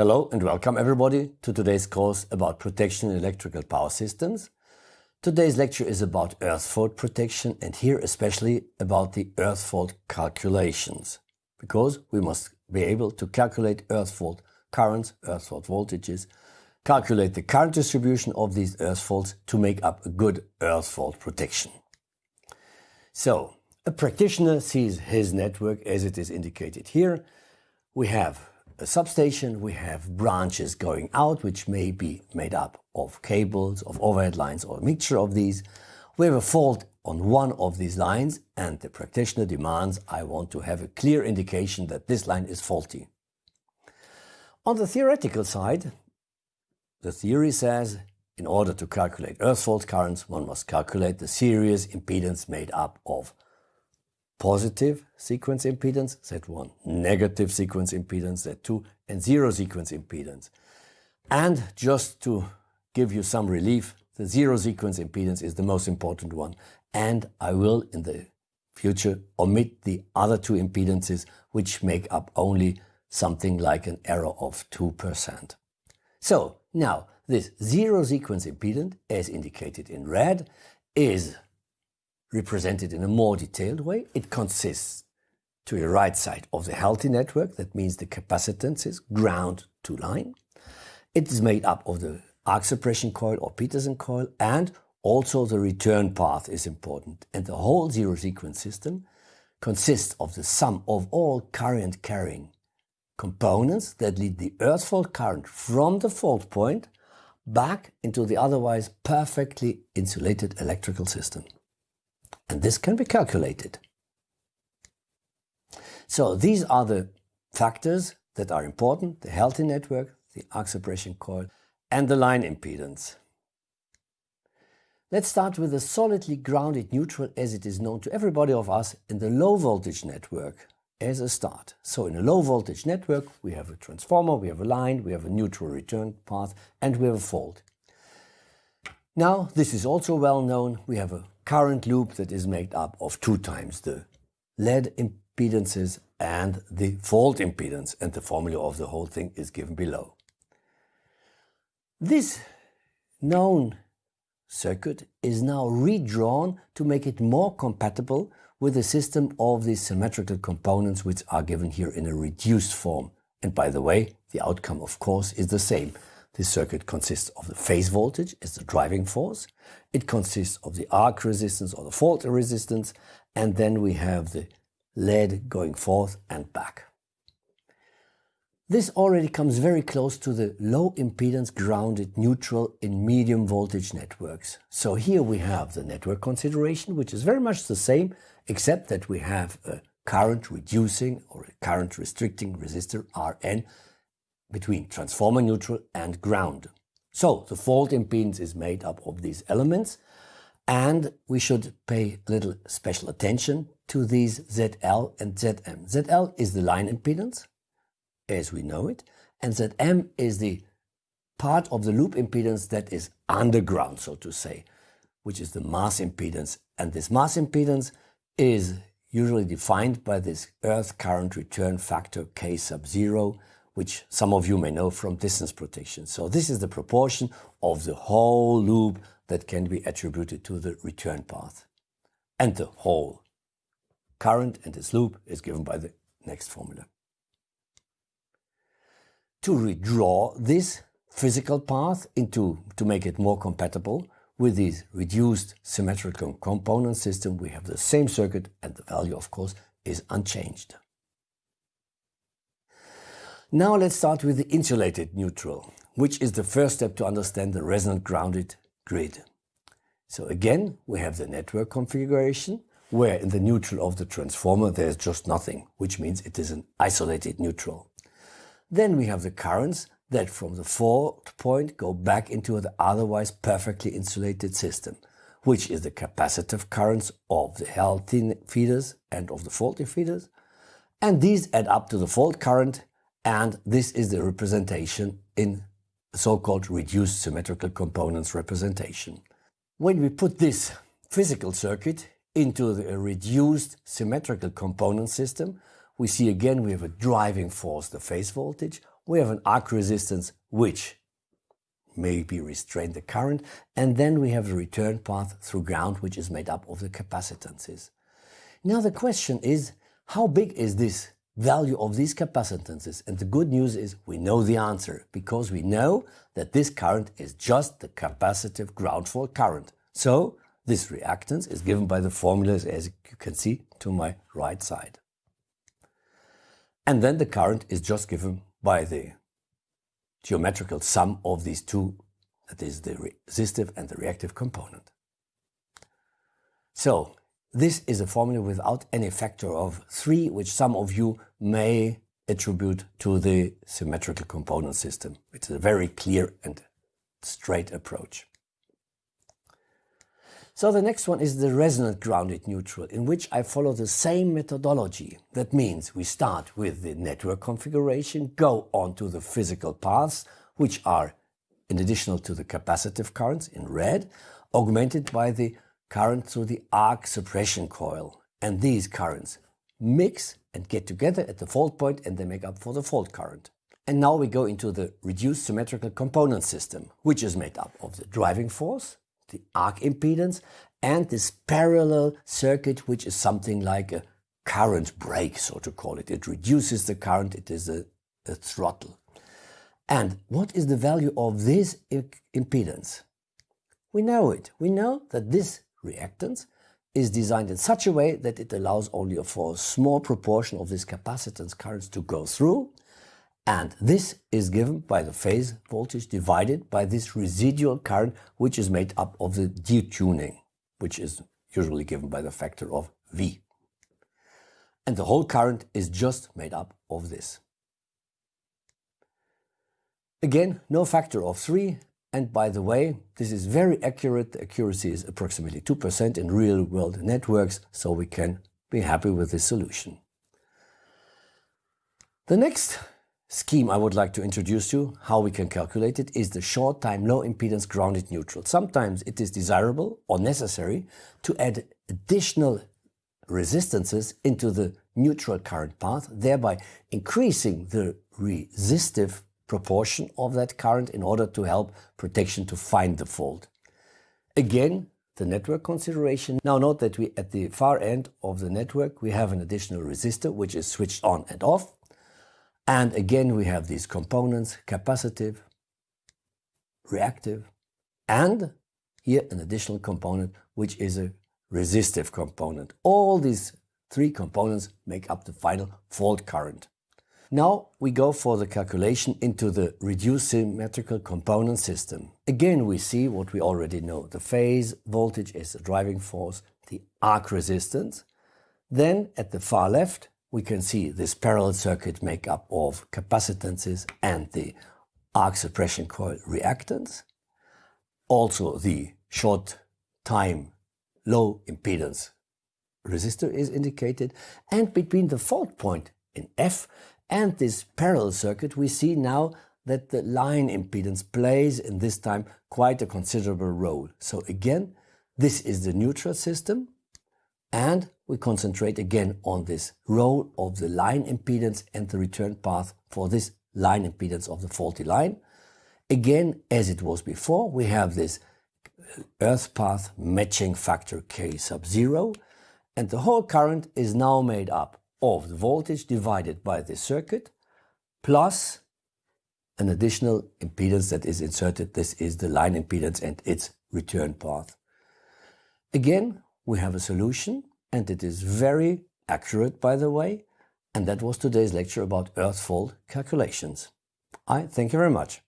Hello and welcome everybody to today's course about protection in electrical power systems. Today's lecture is about earth fault protection and here especially about the earth fault calculations because we must be able to calculate earth fault currents, earth fault voltages, calculate the current distribution of these earth faults to make up a good earth fault protection. So, a practitioner sees his network as it is indicated here. We have a substation, we have branches going out, which may be made up of cables, of overhead lines, or a mixture of these. We have a fault on one of these lines, and the practitioner demands I want to have a clear indication that this line is faulty. On the theoretical side, the theory says in order to calculate earth fault currents, one must calculate the series impedance made up of positive sequence impedance, Z1, negative sequence impedance, Z2, and zero sequence impedance. And just to give you some relief, the zero sequence impedance is the most important one. And I will, in the future, omit the other two impedances, which make up only something like an error of 2%. So now this zero sequence impedance, as indicated in red, is represented in a more detailed way. It consists to the right side of the healthy network, that means the capacitance is ground to line. It is made up of the arc suppression coil or Petersen coil and also the return path is important. And the whole zero sequence system consists of the sum of all current carrying components that lead the earth fault current from the fault point back into the otherwise perfectly insulated electrical system. And this can be calculated. So these are the factors that are important, the healthy network, the arc suppression coil, and the line impedance. Let's start with a solidly grounded neutral as it is known to everybody of us in the low voltage network as a start. So in a low voltage network, we have a transformer, we have a line, we have a neutral return path, and we have a fault. Now, this is also well known. We have a current loop that is made up of two times the lead impedances and the fault impedance and the formula of the whole thing is given below. This known circuit is now redrawn to make it more compatible with the system of the symmetrical components which are given here in a reduced form. And by the way, the outcome of course is the same. This circuit consists of the phase voltage as the driving force. It consists of the arc resistance or the fault resistance. And then we have the lead going forth and back. This already comes very close to the low impedance grounded neutral in medium voltage networks. So here we have the network consideration, which is very much the same, except that we have a current reducing or a current restricting resistor Rn between transformer neutral and ground. So the fault impedance is made up of these elements and we should pay a little special attention to these ZL and ZM. ZL is the line impedance as we know it and ZM is the part of the loop impedance that is underground so to say which is the mass impedance and this mass impedance is usually defined by this earth current return factor K sub 0 which some of you may know from distance protection. So this is the proportion of the whole loop that can be attributed to the return path. And the whole current in this loop is given by the next formula. To redraw this physical path into to make it more compatible with this reduced symmetrical component system, we have the same circuit and the value, of course, is unchanged. Now let's start with the insulated neutral, which is the first step to understand the resonant grounded grid. So again, we have the network configuration, where in the neutral of the transformer there's just nothing, which means it is an isolated neutral. Then we have the currents that from the fault point go back into the otherwise perfectly insulated system, which is the capacitive currents of the healthy feeders and of the faulty feeders. And these add up to the fault current and this is the representation in so-called reduced symmetrical components representation. When we put this physical circuit into the reduced symmetrical component system, we see again we have a driving force, the phase voltage. We have an arc resistance, which maybe restrain the current. And then we have the return path through ground, which is made up of the capacitances. Now the question is, how big is this value of these capacitances? And the good news is we know the answer because we know that this current is just the capacitive ground fault current. So this reactance is given by the formulas as you can see to my right side. And then the current is just given by the geometrical sum of these two, that is the resistive and the reactive component. So this is a formula without any factor of 3, which some of you may attribute to the symmetrical component system. It's a very clear and straight approach. So the next one is the resonant grounded neutral, in which I follow the same methodology. That means we start with the network configuration, go on to the physical paths, which are, in addition to the capacitive currents in red, augmented by the current through the arc suppression coil. And these currents mix and get together at the fault point and they make up for the fault current. And now we go into the reduced symmetrical component system, which is made up of the driving force, the arc impedance and this parallel circuit, which is something like a current brake, so to call it. It reduces the current, it is a, a throttle. And what is the value of this impedance? We know it. We know that this reactance is designed in such a way that it allows only for a small proportion of this capacitance currents to go through and this is given by the phase voltage divided by this residual current, which is made up of the detuning, which is usually given by the factor of V. And the whole current is just made up of this. Again, no factor of 3. And by the way, this is very accurate. The accuracy is approximately 2% in real-world networks, so we can be happy with this solution. The next scheme I would like to introduce you, how we can calculate it, is the short time low impedance grounded neutral. Sometimes it is desirable or necessary to add additional resistances into the neutral current path, thereby increasing the resistive proportion of that current in order to help protection to find the fault. Again, the network consideration. Now note that we at the far end of the network we have an additional resistor which is switched on and off and again, we have these components, capacitive, reactive, and here an additional component, which is a resistive component. All these three components make up the final fault current. Now we go for the calculation into the reduced symmetrical component system. Again, we see what we already know. The phase voltage is the driving force, the arc resistance. Then at the far left, we can see this parallel circuit make up of capacitances and the arc suppression coil reactance. Also the short time low impedance resistor is indicated and between the fault point in F and this parallel circuit we see now that the line impedance plays in this time quite a considerable role. So again this is the neutral system and we concentrate again on this role of the line impedance and the return path for this line impedance of the faulty line. Again, as it was before, we have this earth path matching factor K sub 0 and the whole current is now made up of the voltage divided by the circuit plus an additional impedance that is inserted. This is the line impedance and its return path. Again, we have a solution and it is very accurate by the way. And that was today's lecture about earth fault calculations. I thank you very much.